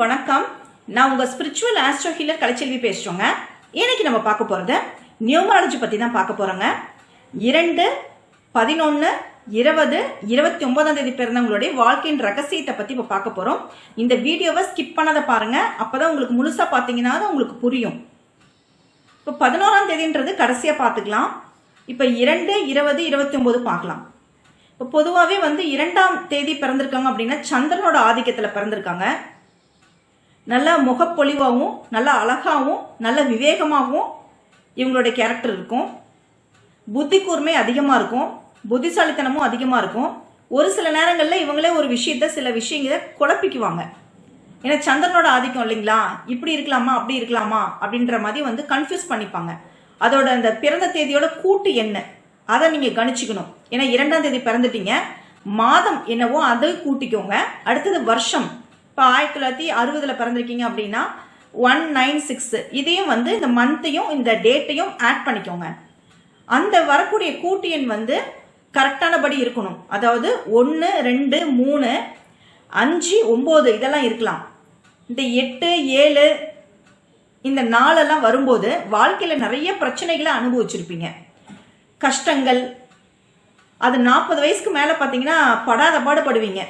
வணக்கம். நான் உங்க ஸ்பிரிச்சுவல் ஆஸ்ட்ரோ ஹீலர் கலைச்செல்வி பேசுறோங்க. இன்னைக்கு நம்ம பார்க்க போறது நியூமராலஜி பத்தி தான் பார்க்க போறோங்க. இரண்டு பதினொன்னு இருபது இருபத்தி ஒன்பதாம் தேதி பிறந்தவங்களுடைய வாழ்க்கையின் ரகசியத்தை பத்தி இப்ப பார்க்க போறோம். இந்த வீடியோவை ஸ்கிப் பண்ணாத பாருங்க. அப்பதான் உங்களுக்கு முழுசா பாத்தீங்கன்னா தான் உங்களுக்கு புரியும். இப்போ பதினோராம் தேதின்றது கடைசியா பார்த்துக்கலாம். இப்போ இரண்டு இருபது இருபத்தி ஒன்பது பார்க்கலாம். இப்போ பொதுவாகவே வந்து இரண்டாம் தேதி பிறந்திருக்காங்க அப்படின்னா சந்திரனோட ஆதிக்கத்தில் பிறந்திருக்காங்க. நல்லா முகப்பொலிவாகவும் நல்லா அழகாகவும் நல்ல விவேகமாகவும் இவங்களுடைய கேரக்டர் இருக்கும். புத்தி கூர்மை அதிகமாக இருக்கும். புத்திசாலித்தனமும் அதிகமாக இருக்கும். ஒரு சில நேரங்களில் இவங்களே ஒரு விஷயத்த சில விஷயங்களை குழப்பிக்குவாங்க. ஏன்னா சந்திரனோட ஆதிக்கம் இல்லைங்களா? இப்படி இருக்கலாமா அப்படி இருக்கலாமா? அப்படின்ற மாதிரி வந்து கன்ஃபியூஸ் பண்ணிப்பாங்க. அதோட அந்த பிறந்த தேதியோட கூட்டு என்ன? அதை நீங்கள் கணிச்சுக்கணும். ஏன்னா இரண்டாம் தேதி பிறந்துட்டீங்க. மாதம் என்னவோ அதை கூட்டிக்கோங்க. அடுத்தது வருஷம். இப்போ ஆயிரத்தி தொள்ளாயிரத்தி அறுபதில் பிறந்திருக்கீங்க அப்படின்னா ஒன் நைன் சிக்ஸ் இதையும் வந்து இந்த மந்த்தையும் இந்த டேட்டையும் ஆட் பண்ணிக்கோங்க. அந்த வரக்கூடிய கூட்டு எண் வந்து கரெக்டானபடி இருக்கணும். அதாவது ஒன்று ரெண்டு மூணு அஞ்சு ஒம்பது இதெல்லாம் இருக்கலாம். இந்த எட்டு ஏழு இந்த நாளெல்லாம் வரும்போது வாழ்க்கையில் நிறைய பிரச்சனைகளை அனுபவிச்சிருப்பீங்க. கஷ்டங்கள் அது நாற்பது வயசுக்கு மேலே பார்த்தீங்கன்னா படாத பாடுபடுவீங்க.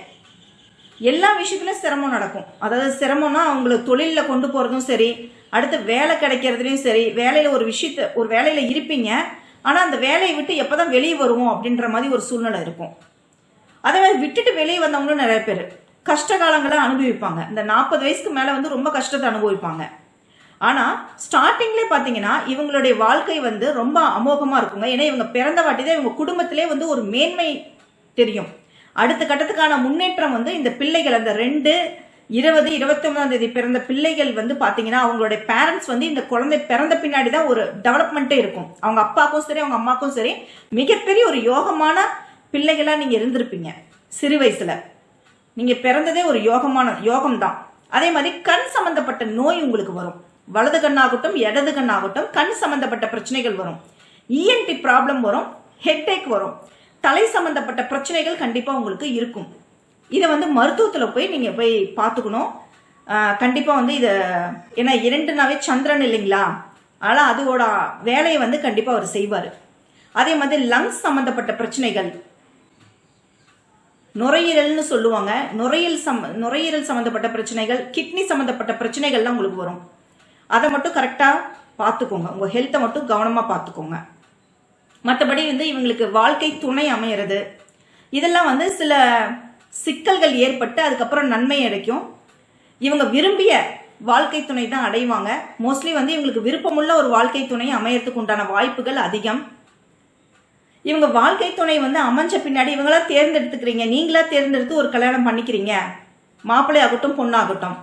எல்லா விஷயத்துலையும் சிரமம் நடக்கும். அதாவது சிரமம்னா அவங்களுக்கு தொழிலில் கொண்டு போகிறதும் சரி அடுத்து வேலை கிடைக்கிறதுலையும் சரி வேலையில் ஒரு விஷயத்த ஒரு வேலையில் இருப்பீங்க. ஆனால் அந்த வேலையை விட்டு எப்போ தான் வெளியே வருவோம் அப்படின்ற மாதிரி ஒரு சூழ்நிலை இருக்கும். அதே மாதிரி விட்டுட்டு வெளியே வந்தவங்களும் நிறைய பேர். கஷ்ட காலங்களை அனுபவிப்பாங்க. இந்த நாற்பது வயசுக்கு மேலே வந்து ரொம்ப கஷ்டத்தை அனுபவிப்பாங்க. ஆனால் ஸ்டார்டிங்லேயே பார்த்தீங்கன்னா இவங்களுடைய வாழ்க்கை வந்து ரொம்ப அமோகமாக இருக்குங்க. ஏன்னா இவங்க பிறந்த வாட்டி தான் இவங்க குடும்பத்திலே வந்து ஒரு மேன்மை தெரியும். அடுத்த கட்டத்துக்கான முன்னேற்றம் வந்து இந்த பிள்ளைகள் அந்த ரெண்டு இருபது இருபத்தி ஒன்பதாம் தேதி பிறந்த பிள்ளைகள் வந்து பாத்தீங்கன்னா அவங்களுடைய பேரண்ட்ஸ் வந்து இந்த குழந்தை பிறந்த பின்னாடி தான் ஒரு டெவலப்மெண்ட்டே இருக்கும். அவங்க அப்பாவுக்கும் சரி அவங்க அம்மாக்கும் சரி மிகப்பெரிய ஒரு யோகமான பிள்ளைகளாக நீங்கள் இருந்திருப்பீங்க சிறு வயசில். நீங்கள் பிறந்ததே ஒரு யோகமான யோகம் தான் அதே மாதிரி கண் சம்பந்தப்பட்ட நோய் உங்களுக்கு வரும். வலது கண்ணாகட்டும் இடது கண்ணாகட்டும் கண் சம்பந்தப்பட்ட பிரச்சனைகள் வரும். இஎன்டி ப்ராப்ளம் வரும் ஹெட்டேக் வரும். தலை சம்பந்தப்பட்ட பிரச்சனைகள் கண்டிப்பாக உங்களுக்கு இருக்கும். இதை வந்து மருத்துவத்தில் போய் நீங்கள் போய் பார்த்துக்கணும் கண்டிப்பாக வந்து இதை ஏன்னா இரண்டுனாவே சந்திரன் இல்லைங்களா? ஆனால் அதோட வேலையை வந்து கண்டிப்பாக அவர் செய்வார். அதே மாதிரி லங்ஸ் சம்மந்தப்பட்ட பிரச்சனைகள். நுரையீரல்னு சொல்லுவாங்க. நுரையீரல் சம் நுரையீரல் சம்மந்தப்பட்ட பிரச்சனைகள் கிட்னி சம்மந்தப்பட்ட பிரச்சனைகள்லாம் உங்களுக்கு வரும். அதை மட்டும் கரெக்டாக பார்த்துக்கோங்க உங்கள் ஹெல்த்தை மட்டும் கவனமாக பார்த்துக்கோங்க மற்றபடி வந்து இவங்களுக்கு வாழ்க்கை துணை அமையிறது. இதெல்லாம் வந்து சில சிக்கல்கள் ஏற்பட்டு அதுக்கப்புறம் நன்மை அடைக்கும். இவங்க விரும்பிய வாழ்க்கை துணை தான் அடைவாங்க. மோஸ்ட்லி வந்து இவங்களுக்கு விருப்பமுள்ள ஒரு வாழ்க்கை துணை அமையறதுக்கு உண்டான வாய்ப்புகள் அதிகம். இவங்க வாழ்க்கை துணை வந்து அமைஞ்ச பின்னாடி இவங்களா தேர்ந்தெடுத்துக்கிறீங்க. நீங்களா தேர்ந்தெடுத்து ஒரு கல்யாணம் பண்ணிக்கிறீங்க. மாப்பிள்ளை ஆகட்டும் பொண்ணாகட்டும்.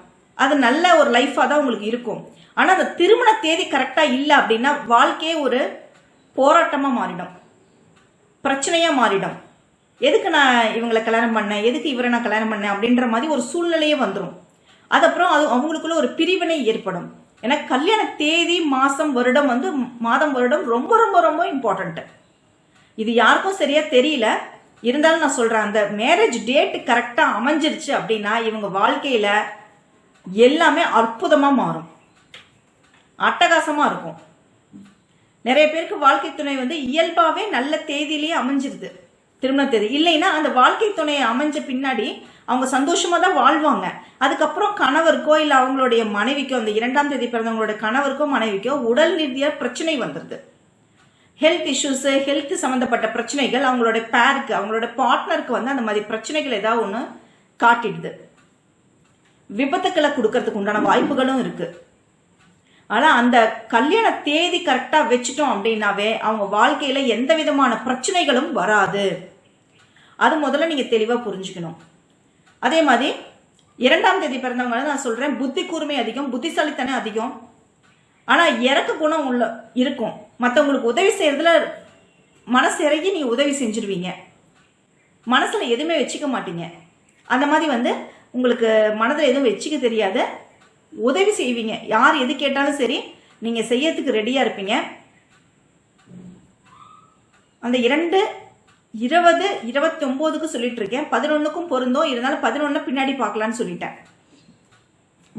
அது நல்ல ஒரு லைஃபாக தான் உங்களுக்கு இருக்கும். ஆனால் அந்த திருமண தேதி கரெக்டாக இல்லை அப்படின்னா வாழ்க்கையே ஒரு போராட்டமாக மாறிடும். பிரச்சனையாக மாறிடும். எதுக்கு நான் இவங்களை கல்யாணம் பண்ணேன்? எதுக்கு இவரை நான் கல்யாணம் பண்ணேன்? அப்படின்ற மாதிரி ஒரு சூழ்நிலையே வந்துடும் அதுக்கப்புறம் அது அவங்களுக்குள்ள ஒரு பிரிவினை ஏற்படும். ஏன்னா கல்யாண தேதி மாதம் வருடம் வந்து மாதம் வருடம் ரொம்ப ரொம்ப ரொம்ப இம்பார்ட்டண்ட்டு இது யாருக்கும் சரியாக தெரியல. இருந்தாலும் நான் சொல்கிறேன் அந்த மேரேஜ் டேட் கரெக்டாக அமைஞ்சிருச்சு அப்படின்னா இவங்க வாழ்க்கையில் எல்லாமே அற்புதமாக மாறும். அட்டகாசமாக இருக்கும். நிறைய பேருக்கு வாழ்க்கை துணை வந்து இயல்பாகவே நல்ல தேதியிலேயே அமைஞ்சிருது. திருமண தேதி. இல்லைன்னா அந்த வாழ்க்கை துணையை அமைஞ்ச பின்னாடி அவங்க சந்தோஷமாக தான் வாழ்வாங்க. அதுக்கப்புறம் கணவருக்கோ இல்லை அவங்களுடைய மனைவிக்கோ அந்த இரண்டாம் தேதி பிறந்தவங்களோட கணவருக்கோ மனைவிக்கோ உடல் ரீதியாக பிரச்சனை வந்துடுது ஹெல்த் இஷ்யூஸு ஹெல்த் சம்மந்தப்பட்ட பிரச்சனைகள் அவங்களோட பேருக்கு அவங்களோட பார்ட்னருக்கு வந்து அந்த மாதிரி பிரச்சனைகள் ஏதாவது ஒன்று காட்டிடுது. விபத்துக்களை கொடுக்கறதுக்கு உண்டான வாய்ப்புகளும் இருக்குது ஆனால் அந்த கல்யாண தேதி கரெக்டாக வச்சுட்டோம் அப்படின்னாவே அவங்க வாழ்க்கையில் எந்த விதமான பிரச்சனைகளும் வராது. அது முதல்ல நீங்கள் தெளிவாக புரிஞ்சுக்கணும். அதே மாதிரி இரண்டாம் தேதி பிறந்தவங்க நான் சொல்கிறேன் புத்தி கூர்மை அதிகம் புத்திசாலித்தனம் அதிகம். ஆனால் இறக்க குணம் உள்ள இருக்கும். மற்றவங்களுக்கு உதவி செய்கிறதுல மனசு இறங்கி நீங்கள் உதவி செஞ்சிருவீங்க. மனசில் எதுவுமே வச்சுக்க மாட்டீங்க. அந்த மாதிரி வந்து உங்களுக்கு மனதில் எதுவும் வச்சுக்க தெரியாது. உதவி செய்வீங்க. யார் எது கேட்டாலும் சரி நீங்கள் செய்யறதுக்கு ரெடியாக இருப்பீங்க. அந்த இரண்டு இருபது இருபத்தி ஒம்போதுக்கு சொல்லிட்டு இருக்கேன் பதினொன்றுக்கும் பொருந்தும். இருந்தாலும் பதினொன்று பின்னாடி பார்க்கலான்னு சொல்லிட்டேன்.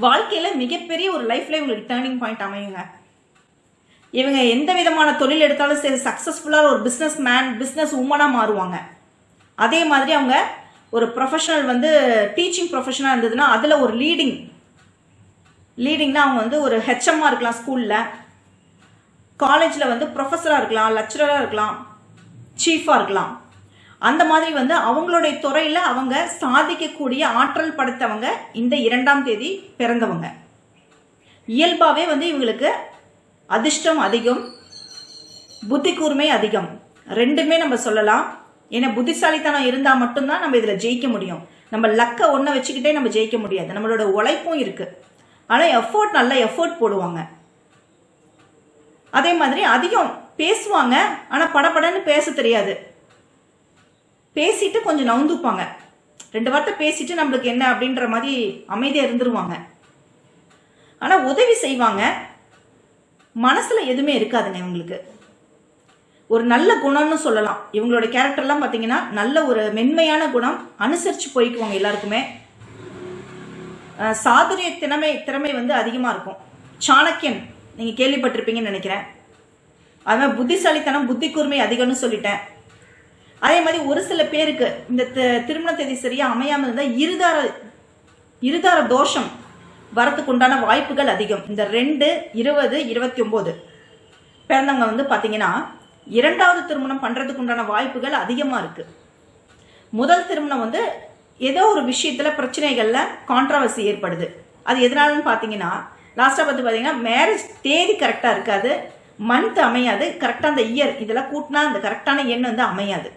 வாழ்க்கையில மிகப்பெரிய ஒரு லைஃப்ல இவங்களுக்கு டேர்னிங் பாயிண்ட் அமையுங்க. இவங்க எந்த விதமான தொழில் எடுத்தாலும் சரி சக்ஸஸ்ஃபுல்லாக ஒரு பிஸ்னஸ் மேன் பிஸ்னஸ் உமனாக மாறுவாங்க. அதே மாதிரி அவங்க ஒரு ப்ரொஃபஷனல் வந்து டீச்சிங் ப்ரொஃபஷனாக இருந்ததுன்னா அதில் ஒரு லீடிங் லீடிங்னா அவங்க வந்து ஒரு ஹெச்எம்மாக இருக்கலாம் ஸ்கூலில் காலேஜில் வந்து ப்ரொஃபஸராக இருக்கலாம் லெக்சரராக இருக்கலாம் சீஃபாக இருக்கலாம். அந்த மாதிரி வந்து அவங்களுடைய துறையில் அவங்க சாதிக்கக்கூடிய ஆற்றல் படைத்தவங்க இந்த இரண்டாம் தேதி பிறந்தவங்க. இயல்பாகவே வந்து இவங்களுக்கு அதிர்ஷ்டம் அதிகம் புத்தி கூர்மை அதிகம். ரெண்டுமே நம்ம சொல்லலாம். ஏன்னா புத்திசாலித்தனம் இருந்தால் மட்டும்தான் நம்ம இதில் ஜெயிக்க முடியும். நம்ம லக்கை ஒன்றை வச்சுக்கிட்டே நம்ம ஜெயிக்க முடியாது. நம்மளோட உழைப்பும் இருக்குது ஆனால் எஃபோர்ட் நல்ல எஃபோர்ட் போடுவாங்க. அதே மாதிரி அதிகம் பேசுவாங்க ஆனால் படபடன்னு பேச தெரியாது. பேசிட்டு கொஞ்சம் நவுந்துப்பாங்க. ரெண்டு வார்த்தை பேசிட்டு நம்மளுக்கு என்ன அப்படின்ற மாதிரி அமைதியாக இருந்துருவாங்க. ஆனால் உதவி செய்வாங்க. மனசில் எதுவுமே இருக்காதுங்க இவங்களுக்கு. ஒரு நல்ல குணம்னு சொல்லலாம். இவங்களோட கேரக்டர்லாம் பார்த்தீங்கன்னா நல்ல ஒரு மென்மையான குணம் அனுசரித்து போய்க்குவாங்க எல்லாருக்குமே. சாதுரிய திறமை திறமை வந்து அதிகமாக இருக்கும். சாணக்கியன் நீங்கள் கேள்விப்பட்டிருப்பீங்கன்னு நினைக்கிறேன். அதுமாதிரி புத்திசாலித்தனம் புத்தி கூர்மை அதிகம்னு சொல்லிட்டேன். அதே மாதிரி ஒரு சில பேருக்கு இந்த திருமண தேதி சரியாக அமையாமல் இருந்தால் இருதார இருதார தோஷம் வரத்துக்கு உண்டான வாய்ப்புகள் அதிகம். இந்த ரெண்டு இருபது இருபத்தி ஒம்பது பிறந்தவங்க வந்து பார்த்தீங்கன்னா இரண்டாவது திருமணம் பண்ணுறதுக்கு உண்டான வாய்ப்புகள் அதிகமாக இருக்குது முதல் திருமணம் வந்து ஏதோ ஒரு விஷயத்தில் பிரச்சனைகளில் கான்ட்ரவர்சி ஏற்படுது. அது எதனாலன்னு பார்த்தீங்கன்னா லாஸ்ட்டாக பார்த்து பார்த்தீங்கன்னா மேரேஜ் தேதி கரெக்டாக இருக்காது மந்த் அமையாது கரெக்டாக அந்த இயர் இதெல்லாம் கூட்டினா அந்த கரெக்டான எண் வந்து அமையாது.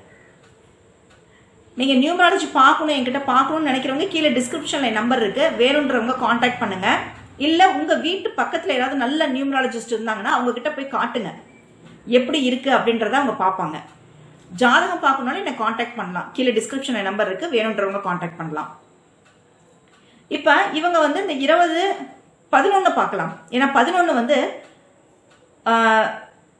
நீங்கள் நியூமராலஜி பார்க்கணும் என்கிட்ட பார்க்கணும்னு நினைக்கிறவங்க கீழே டிஸ்கிரிப்ஷனில் நம்பர் இருக்குது வேணுன்றவங்க காண்டாக்ட் பண்ணுங்கள் இல்லை உங்கள் வீட்டு பக்கத்தில் யாராவது நல்ல நியூமராலஜிஸ்ட் இருந்தாங்கன்னா அவங்கக்கிட்ட போய் காட்டுங்க. எப்படி இருக்குது அப்படின்றத அவங்க பார்ப்பாங்க. ஜாதகம் பார்க்கணும்னு என்னை காண்டாக்ட் பண்ணலாம். கீழே டிஸ்கிரிப்ஷனில் நம்பர் இருக்குது வேணுன்றவங்க காண்டாக்ட் பண்ணலாம். இப்போ இவங்க வந்து இந்த இருபது பதினொன்று பார்க்கலாம். ஏன்னா பதினொன்று வந்து ஆஹ்,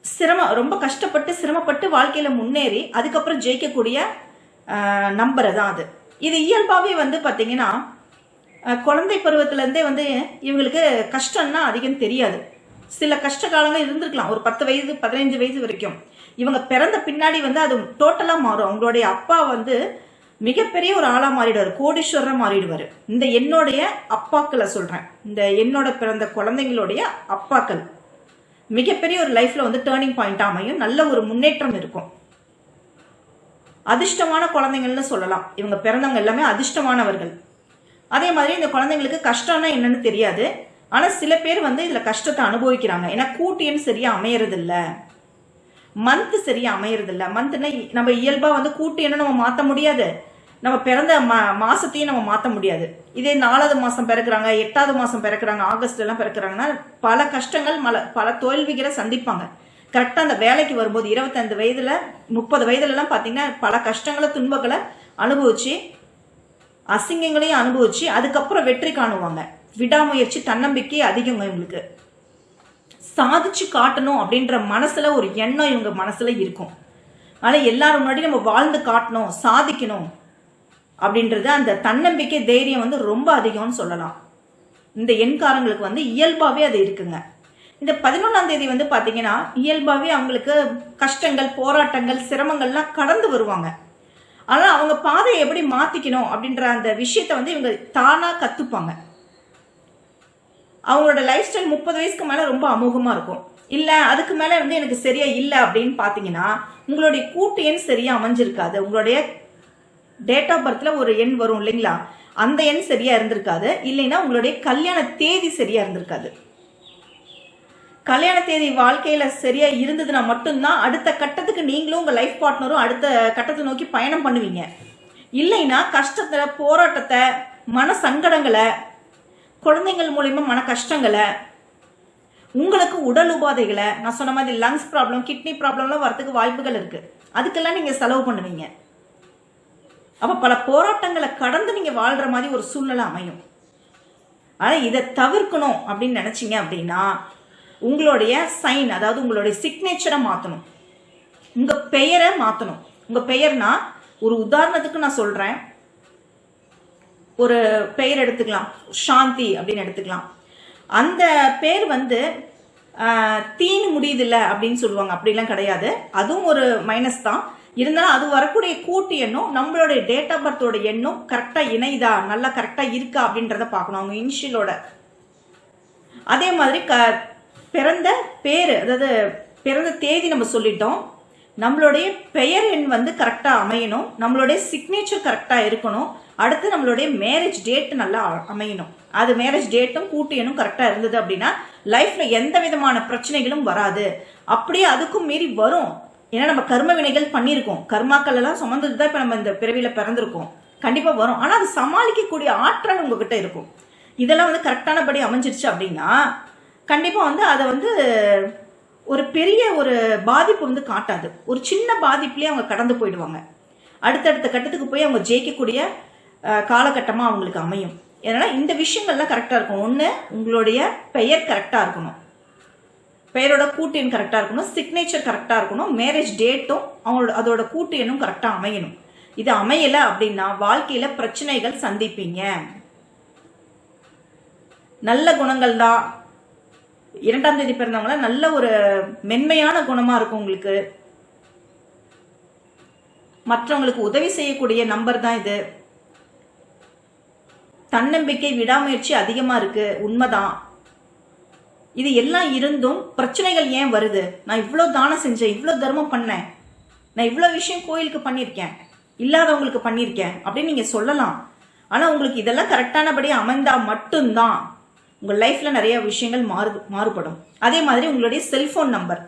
சிரமம் ரொம்ப கஷ்டப்பட்டு சிரமப்பட்டு வாழ்க்கையில் முன்னேறி அதுக்கப்புறம் ஜெயிக்கக்கூடிய நம்பர் தான் அது. இது இயல்பாகவே வந்து பார்த்தீங்கன்னா குழந்தை பருவத்திலேருந்தே வந்து இவங்களுக்கு கஷ்டம்னா அதிகம் தெரியாது. சில கஷ்ட காலங்கள் இருந்திருக்கலாம். ஒரு பத்து வயது பதினைஞ்சு வயசு வரைக்கும். இவங்க பிறந்த பின்னாடி வந்து அது டோட்டலாக மாறும். அவங்களுடைய அப்பா வந்து மிகப்பெரிய ஒரு ஆளாக மாறிடுவார். கோடீஸ்வரராக மாறிடுவார். இந்த என்னுடைய அப்பாக்களை சொல்கிறேன் இந்த என்னோட பிறந்த குழந்தைங்களுடைய அப்பாக்கள். மிகப்பெரிய ஒரு லைஃப்ல வந்து டேர்னிங் பாயிண்ட் அமையும். நல்ல ஒரு முன்னேற்றம் இருக்கும். அதிர்ஷ்டமான குழந்தைங்கள்னு சொல்லலாம். இவங்க பிறந்தவங்க எல்லாமே அதிர்ஷ்டமானவர்கள். அதே மாதிரி இந்த குழந்தைங்களுக்கு கஷ்டம்னா என்னன்னு தெரியாது. ஆனால் சில பேர் வந்து இதில் கஷ்டத்தை அனுபவிக்கிறாங்க. ஏன்னா கூட்டியன்னு சரியா அமையறதில்ல. மந்த் சரியா அமையறதில்ல. மந்த்னா நம்ம இயல்பாக வந்து கூட்டு என்ன நம்ம மாற்ற முடியாது. நம்ம பிறந்த மா மாசத்தையும் நம்ம மாற்ற முடியாது. இதே நாலாவது மாதம் பிறக்கிறாங்க எட்டாவது மாதம் பிறக்கிறாங்க ஆகஸ்ட் எல்லாம் பிறக்கிறாங்கன்னா பல கஷ்டங்கள் மல பல தோல்விகளை சந்திப்பாங்க. கரெக்டாக அந்த வேலைக்கு வரும்போது இருபத்தைந்து வயதில் முப்பது வயதுலலாம் பார்த்தீங்கன்னா பல கஷ்டங்களை துன்பங்களை அனுபவிச்சு அசிங்கங்களையும் அனுபவிச்சு அதுக்கப்புறம் வெற்றி காணுவாங்க. விடாமுயற்சி தன்னம்பிக்கை அதிகங்க இவங்களுக்கு. சாதிச்சு காட்டணும் அப்படின்ற மனசுல ஒரு எண்ணம் இவங்க மனசுல இருக்கும். ஆனால் எல்லாரும் முன்னாடி நம்ம வாழ்ந்து காட்டணும் சாதிக்கணும் அப்படின்றது அந்த தன்னம்பிக்கை தைரியம் வந்து ரொம்ப அதிகம்னு சொல்லலாம். இந்த எண்காரங்களுக்கு வந்து இயல்பாகவே அது இருக்குங்க. இந்த பதினொன்றாம் தேதி வந்து பார்த்தீங்கன்னா இயல்பாகவே அவங்களுக்கு கஷ்டங்கள் போராட்டங்கள் சிரமங்கள்லாம் கடந்து வருவாங்க. ஆனால் அவங்க பாதையை எப்படி மாற்றிக்கணும் அப்படின்ற அந்த விஷயத்தை வந்து இவங்க தானாக கற்றுப்பாங்க அவங்களோட லைஃப் ஸ்டைல் முப்பது வயசுக்கு மேலே ரொம்ப அமோகமாக இருக்கும். இல்லை அதுக்கு மேலே வந்து எனக்கு சரியா இல்லை அப்படின்னு பார்த்தீங்கன்னா உங்களுடைய கூட்டு எண் சரியா அமைஞ்சிருக்காது. உங்களுடைய டேட் ஆஃப் பர்த்தில் ஒரு எண் வரும் இல்லைங்களா? அந்த எண் சரியா இருந்திருக்காது. இல்லைன்னா உங்களுடைய கல்யாண தேதி சரியா இருந்திருக்காது. கல்யாண தேதி வாழ்க்கையில சரியா இருந்ததுன்னா மட்டும்தான் அடுத்த கட்டத்துக்கு நீங்களும் உங்க லைஃப் பார்ட்னரும் அடுத்த கட்டத்தை நோக்கி பயணம் பண்ணுவீங்க. இல்லைன்னா கஷ்டத்தை போராட்டத்தை மன சங்கடங்களை குழந்தைங்கள் மூலயமா மன கஷ்டங்களை உங்களுக்கு உடல் உபாதைகளை நான் சொன்ன மாதிரி லங்ஸ் ப்ராப்ளம் கிட்னி ப்ராப்ளம்லாம் வரதுக்கு வாய்ப்புகள் இருக்கு. அதுக்கெல்லாம் நீங்க செலவு பண்ணுவீங்க. அப்ப பல போராட்டங்களை கடந்து நீங்க வாழ்ற மாதிரி ஒரு சூழ்நிலை அமையும். ஆனால் இதை தவிர்க்கணும் அப்படின்னு நினச்சிங்க அப்படின்னா உங்களுடைய சைன் அதாவது உங்களுடைய சிக்னேச்சரை மாற்றணும் உங்கள் பெயரை மாற்றணும் உங்கள் பெயர்னா ஒரு உதாரணத்துக்கு நான் சொல்கிறேன் ஒரு பெயர் எடுத்துக்கலாம். சாந்தி அப்படின்னு எடுத்துக்கலாம். அந்த பேர் வந்து தீன் முடியுது முடியுதில்ல அப்படின்னு சொல்லுவாங்க. அப்படிலாம் கிடையாது. அதுவும் ஒரு மைனஸ் தான். இருந்தாலும் அது வரக்கூடிய கூட்டு எண்ணும் நம்மளுடைய டேட் ஆஃப் பர்த்தோட எண்ணும் கரெக்டாக இணைதா நல்லா கரெக்டாக இருக்கா? அப்படின்றத பார்க்கணும். அவங்க இனிஷியலோட அதே மாதிரி க பிறந்த பேர் அதாவது பிறந்த தேதி நம்ம சொல்லிட்டோம். நம்மளுடைய பெயர் எண் வந்து கரெக்டாக அமையணும். நம்மளுடைய சிக்னேச்சர் கரெக்டாக இருக்கணும். அடுத்து நம்மளுடைய மேரேஜ் டேட் நல்லா அமையணும். அது மேரேஜ் டேட்டும் கூட்டு எண்ணும் கரெக்டாக இருந்தது அப்படின்னா லைஃப்ல எந்த விதமான பிரச்சனைகளும் வராது. அப்படியே அதுக்கும் மீறி வரும். ஏன்னா நம்ம கர்ம வினைகள் பண்ணியிருக்கோம். கர்மாக்கள் எல்லாம் சுமந்தது தான் இப்போ நம்ம இந்த பிறவியில பிறந்திருக்கோம். கண்டிப்பா வரும். ஆனா அது சமாளிக்கக்கூடிய ஆற்றல் உங்ககிட்ட இருக்கும். இதெல்லாம் வந்து கரெக்டானபடி அமைஞ்சிருச்சு அப்படின்னா கண்டிப்பா வந்து அதை வந்து ஒரு பெரிய ஒரு பாதிப்பு வந்து காட்டாது. ஒரு சின்ன பாதிப்புலேயே அவங்க கடந்து போயிடுவாங்க. அடுத்தடுத்த கட்டத்துக்கு போய் அவங்க ஜெயிக்கக்கூடிய காலகட்டமாக அவங்களுக்கு அமையும். ஏன்னா இந்த விஷயங்கள்லாம் கரெக்டாக இருக்கும் ஒன்று உங்களுடைய பெயர் கரெக்டாக இருக்கணும். பெயரோட கூட்டு எண் கரெக்டாக இருக்கணும். சிக்னேச்சர் கரெக்டாக இருக்கணும். மேரேஜ் டேட்டும் அவங்களோட அதோட கூட்டு எண்ணும் கரெக்டாக அமையணும். இது அமையலை அப்படின்னா வாழ்க்கையில் பிரச்சனைகள் சந்திப்பீங்க. நல்ல குணங்கள் தான். இரண்டாம் தேதி பிறந்தவங்கள நல்ல ஒரு மென்மையான குணமாக இருக்கும் உங்களுக்கு. மற்றவங்களுக்கு உதவி செய்யக்கூடிய நம்பர் தான் இது. தன்னம்பிக்கை விடாமுயற்சி அதிகமாக இருக்கு. உண்மைதான். இது எல்லாம் இருந்தும் பிரச்சனைகள் ஏன் வருது? நான் இவ்வளோ தானம் செஞ்சேன் இவ்வளோ தர்மம் பண்ணேன். நான் இவ்வளோ விஷயம் கோயிலுக்கு பண்ணியிருக்கேன் இல்லாதவங்களுக்கு பண்ணியிருக்கேன் அப்படின்னு நீங்கள் சொல்லலாம். ஆனால் உங்களுக்கு இதெல்லாம் கரெக்டானபடி அமைந்தால் மட்டும்தான் உங்கள் லைஃப்பில் நிறைய விஷயங்கள் மாறு மாறுபடும். அதே மாதிரி உங்களுடைய செல்ஃபோன் நம்பர்.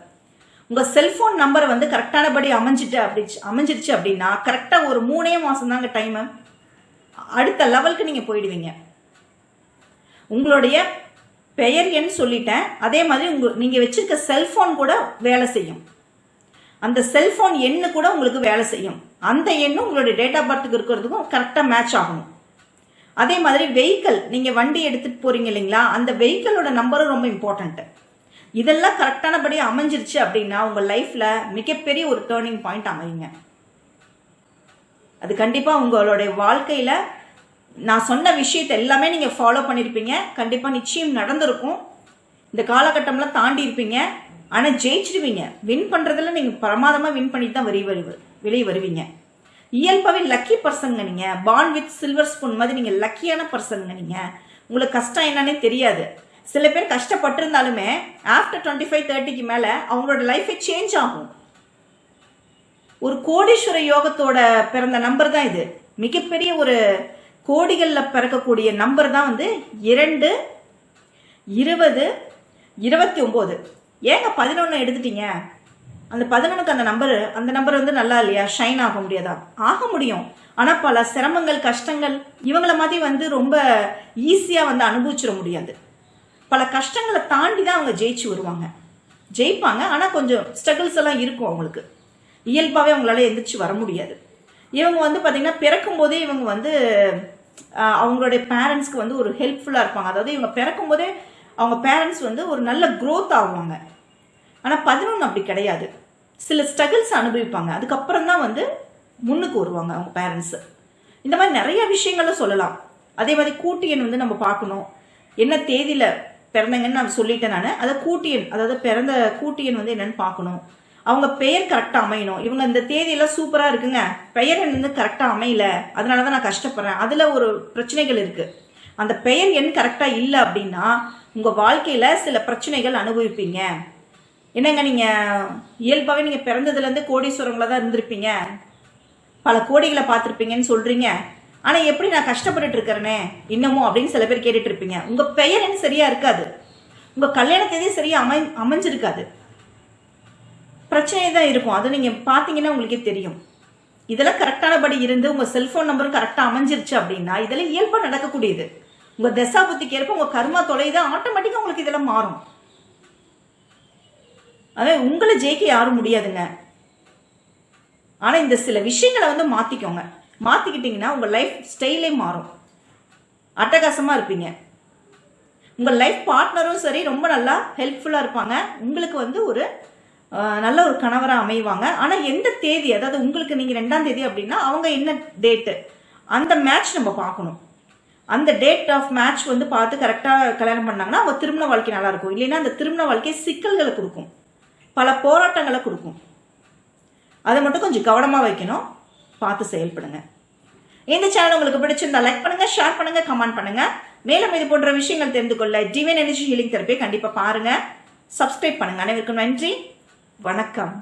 உங்கள் செல்ஃபோன் நம்பரை வந்து கரெக்டானபடி அமைஞ்சிட்டு அப்படி அமைஞ்சிருச்சு அப்படின்னா கரெக்டாக ஒரு மூணே மாதம் தாங்க டைமு. அடுத்த லெவலுக்கு நீங்கள் போயிடுவீங்க. உங்களுடைய பெயர் எண் சொல்லிட்டேன். அதே மாதிரி உங்க நீங்கள் வச்சுருக்க செல்ஃபோன் கூட வேலை செய்யும். அந்த செல்ஃபோன் எண்ணு கூட உங்களுக்கு வேலை செய்யும். அந்த எண்ணும் உங்களுடைய டேட் ஆஃப் பர்த்துக்கு இருக்கிறதுக்கும் கரெக்டாக மேட்ச் ஆகணும். அதே மாதிரி வெஹிக்கல் நீங்கள் வண்டி எடுத்துகிட்டு போறீங்க இல்லைங்களா? அந்த வெஹிக்கிளோட நம்பரும் ரொம்ப இம்பார்ட்டண்ட்டு இதெல்லாம் கரெக்டானபடி அமைஞ்சிருச்சு அப்படின்னா உங்கள் லைஃப்பில் மிகப்பெரிய ஒரு டேர்னிங் பாயிண்ட் அமையுங்க. அது கண்டிப்பாக உங்களுடைய வாழ்க்கையில் நான் சொன்ன விஷயத்தை எல்லாமே நீங்கள் ஃபாலோ பண்ணியிருப்பீங்க கண்டிப்பாக நிச்சயம் நடந்திருக்கும். இந்த காலகட்டம்லாம் தாண்டி இருப்பீங்க. ஆனால் ஜெயிச்சிடுவீங்க வின் பண்ணுறதுல நீங்கள் பிரமாதமாக வின் பண்ணிட்டு தான் வெளியே வருவ வெளியே வருவீங்க. இயல்பாகவே லக்கி பர்சனுங்க நீங்கள் பான் வித் சில்வர் ஸ்பூன் மாதிரி நீங்கள் லக்கியான பர்சனுங்க நீங்கள் உங்களுக்கு கஷ்டம் என்னன்னே தெரியாது. சில பேர் கஷ்டப்பட்டிருந்தாலுமே ஆஃப்டர் டுவெண்ட்டி ஃபைவ் தேர்ட்டிக்கு மேலே அவங்களோட லைஃபே சேஞ்ச் ஆகும். ஒரு கோடீஸ்வர யோகத்தோட பிறந்த நம்பர் தான் இது. மிகப்பெரிய ஒரு கோடிகளில் பிறக்கக்கூடிய நம்பர் தான் வந்து இரண்டு இருபது இருபத்தி ஒம்பது. ஏங்க பதினொன்று எடுத்துட்டீங்க? அந்த பதினொன்றுக்கு அந்த நம்பர் அந்த நம்பர் வந்து நல்லா இல்லையா? ஷைன் ஆக முடியாதா? ஆக முடியும். ஆனால் பல சிரமங்கள் கஷ்டங்கள் இவங்கள மாதிரி வந்து ரொம்ப ஈஸியாக வந்து அனுபவிச்சிட முடியாது. பல கஷ்டங்களை தாண்டி தான் அவங்க ஜெயிச்சு வருவாங்க. ஜெயிப்பாங்க ஆனால் கொஞ்சம் ஸ்ட்ரகிள்ஸ் எல்லாம் இருக்கும் அவங்களுக்கு. இயல்பாகவே அவங்களால எந்திரிச்சு வர முடியாது. இவங்க வந்து பார்த்தீங்கன்னா பிறக்கும் போதே இவங்க வந்து அவங்களுடைய பேரண்ட்ஸ்க்கு வந்து ஒரு ஹெல்ப்ஃபுல்லாக இருப்பாங்க. அதாவது இவங்க பிறக்கும் போதே அவங்க பேரண்ட்ஸ் வந்து ஒரு நல்ல க்ரோத் ஆகுவாங்க ஆனால் பதினொன்று அப்படி கிடையாது. சில ஸ்ட்ரகிள்ஸ் அனுபவிப்பாங்க. அதுக்கப்புறம் தான் வந்து முன்னுக்கு வருவாங்க அவங்க பேரண்ட்ஸு இந்த மாதிரி நிறைய விஷயங்களும் சொல்லலாம். அதே மாதிரி கூட்டியன் வந்து நம்ம பார்க்கணும். என்ன தேதியில் பிறந்தங்கன்னு நான் சொல்லிட்டேன் நான். அதை கூட்டியன் அதாவது பிறந்த கூட்டியன் வந்து என்னன்னு பார்க்கணும். அவங்க பெயர் கரெக்டாக அமையணும். இவங்க இந்த தேதியெல்லாம் சூப்பராக இருக்குங்க. பெயர் என்னது கரெக்டாக அமையல. அதனால தான் நான் கஷ்டப்படுறேன். அதில் ஒரு பிரச்சனைகள் இருக்குது அந்த பெயர் எண் கரெக்டாக இல்லை அப்படின்னா உங்கள் வாழ்க்கையில் சில பிரச்சனைகள் அனுபவிப்பீங்க. என்னங்க நீங்கள் இயல்பாகவே நீங்கள் பிறந்ததுலேருந்து கோடீஸ்வரங்களாக தான் இருந்திருப்பீங்க. பல கோடிகளை பார்த்துருப்பீங்கன்னு சொல்கிறீங்க ஆனால் எப்படி நான் கஷ்டப்பட்டுட்டு இருக்கிறேனே? இன்னமும் அப்படின்னு சில பேர் கேட்டுட்டு இருப்பீங்க. உங்கள் பெயர் என்ன சரியாக இருக்காது. உங்கள் கல்யாண தேதி சரியாக அமை அமைஞ்சிருக்காது. பிரச்சனை தான் இருக்கும். அது நீங்கள் பார்த்தீங்கன்னா உங்களுக்கே தெரியும். இதெல்லாம் கரெக்டானபடி இருந்து உங்கள் செல்ஃபோன் நம்பரும் கரெக்டாக அமைஞ்சிருச்சு அப்படின்னா இதெல்லாம் இயல்பாக நடக்கக்கூடியது. உங்கள் தசா புத்திக்கு ஏற்ப உங்கள் கர்மா தொலைது ஆட்டோமேட்டிக்காக உங்களுக்கு இதெல்லாம் மாறும். அதே உங்களை ஜெயிக்க யாரும் முடியாதுங்க. ஆனால் இந்த சில விஷயங்களை வந்து மாற்றிக்கோங்க மாற்றிக்கிட்டிங்கன்னா உங்கள் லைஃப் ஸ்டைலே மாறும். அட்டகாசமாக இருப்பீங்க. உங்கள் லைஃப் பார்ட்னரும் சரி ரொம்ப நல்லா ஹெல்ப்ஃபுல்லாக இருப்பாங்க. உங்களுக்கு வந்து ஒரு நல்ல ஒரு கணவராக அமைவாங்க. ஆனால் எந்த தேதி அதாவது உங்களுக்கு நீங்கள் ரெண்டாம் தேதி அப்படின்னா அவங்க என்ன டேட்டு அந்த மேட்ச் நம்ம பார்க்கணும். அந்த டேட் ஆஃப் மேட்ச் வந்து பார்த்து கரெக்டாக கல்யாணம் பண்ணாங்கன்னா அவங்க திருமண வாழ்க்கை நல்லாயிருக்கும் இல்லைன்னா அந்த திருமண வாழ்க்கை சிக்கல்களை கொடுக்கும். பல போராட்டங்களை கொடுக்கும். அதை மட்டும் கொஞ்சம் கவனமாக வைக்கணும். பார்த்து செயல்படுங்க. இந்த சேனல் உங்களுக்கு பிடிச்சிருந்தா லைக் பண்ணுங்க ஷேர் பண்ணுங்க கமெண்ட் பண்ணுங்க. மேலும் இது போன்ற விஷயங்கள் தெரிந்து கொள்ள டிவைன் எனர்ஜி ஹீலிங் தெரப்பியை கண்டிப்பாக பாருங்க. சப்ஸ்கிரைப் பண்ணுங்க. அனைவருக்கும் நன்றி. வணக்கம்.